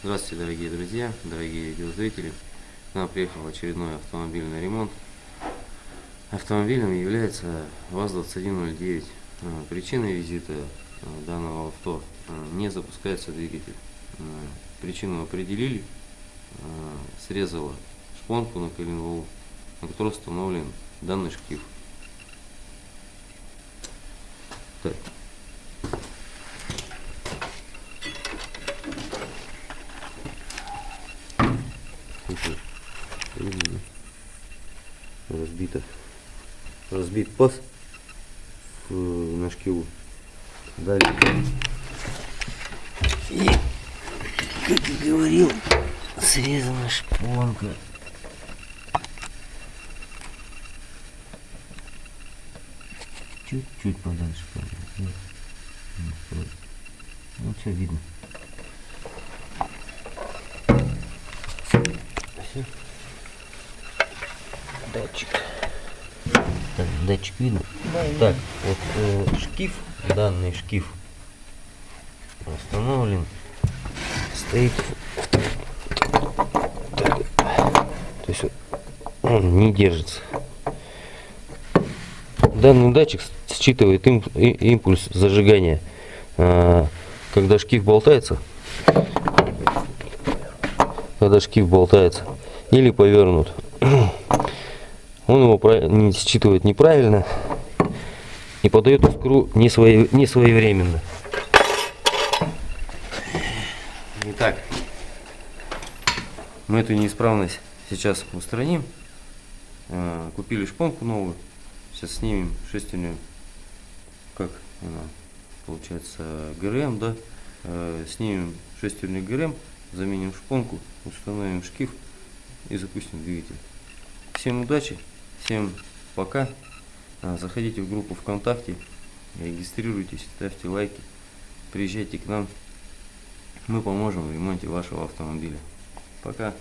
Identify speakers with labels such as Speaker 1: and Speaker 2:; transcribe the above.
Speaker 1: Здравствуйте, дорогие друзья, дорогие видеозрители. К нам приехал очередной автомобильный ремонт. Автомобилем является ВАЗ-2109. Э, Причиной визита э, данного авто э, не запускается двигатель. Причину определили, срезала шпонку на коленвалу, на которой установлен данный шкив. Так. Разбито разбит паз в, на шкиву. Далее. И как и говорил срезана шпонка. Чуть-чуть подальше ну все видно датчик. Так, датчик видно? Да, так, вот э, шкив, данный шкив установлен, стоит, так, то есть он не держится. Данный датчик считывает им, импульс зажигания, э, когда шкив болтается, когда шкив болтается или повернут он его не считывает неправильно и подает искру не, свои, не своевременно. Итак, мы эту неисправность сейчас устраним. Э, купили шпонку новую. Сейчас снимем шестерню, как она получается, ГРМ, да. Э, снимем шестерню ГРМ, заменим шпонку, установим шкив и запустим двигатель. Всем удачи! Всем пока. А, заходите в группу ВКонтакте, регистрируйтесь, ставьте лайки, приезжайте к нам. Мы поможем в ремонте вашего автомобиля. Пока.